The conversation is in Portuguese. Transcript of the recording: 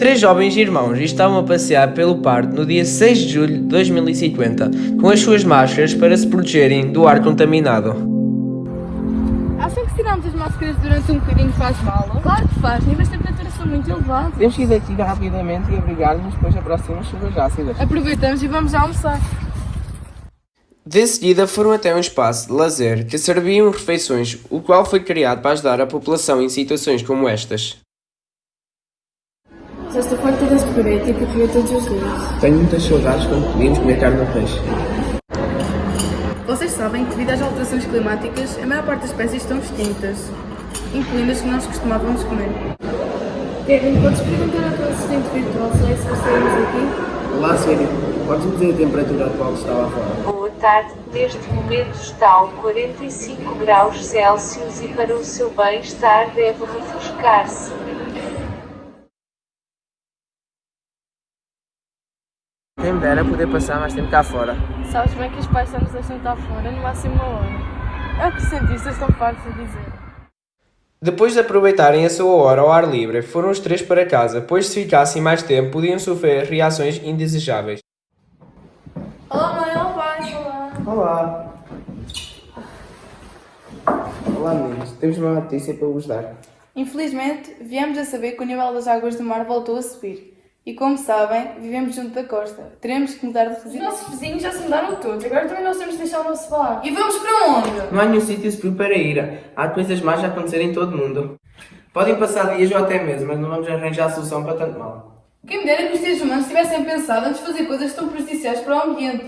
Três jovens irmãos estavam a passear pelo parque no dia 6 de julho de 2050 com as suas máscaras para se protegerem do ar contaminado. Acham que se tirarmos as máscaras durante um bocadinho faz mal? Claro que faz, níveis de temperatura são muito elevados. Temos que ir daqui rapidamente e abrigar-nos, pois aproximam chuvas ácidas. Aproveitamos e vamos já almoçar. De seguida foram até um espaço de lazer que serviam refeições, o qual foi criado para ajudar a população em situações como estas. Já estou farta deste purê, tipo comer todos os dias. Tenho muitas saudades quando podíamos comer carne ou peixe. Vocês sabem que devido às alterações climáticas, a maior parte das espécies estão extintas, incluindo as que nós costumávamos comer. Kevin, podes perguntar ao teu assistente virtual se é se estaremos aqui? Olá, Siri. Podes-me dizer a temperatura atual que está lá fora? Boa tarde, neste momento está a 45 graus Celsius e para o seu bem-estar deve refrescar-se. Quem me dera poder passar mais tempo cá fora. Sabes bem que os pais só nos deixam estar fora no máximo uma hora. É o que os cientistas estão fartos de dizer. Depois de aproveitarem a sua hora ao ar livre, foram os três para casa, pois se ficassem mais tempo podiam sofrer reações indesejáveis. Olá mãe, olá pai, olá. Olá. Olá, meninos. Temos uma notícia para vos dar. Infelizmente, viemos a saber que o nível das águas do mar voltou a subir. E como sabem, vivemos junto da costa. Teremos que mudar de Os residência. nossos vizinhos já se mudaram todos, agora também nós temos de deixar o nosso bar. E vamos para onde? Não há nenhum sítio seguro para ir. Há coisas más a acontecer em todo o mundo. Podem passar dias ou até meses, mas não vamos arranjar a solução para tanto mal. Quem me dera que os seres humanos tivessem pensado antes de fazer coisas tão prejudiciais para o ambiente.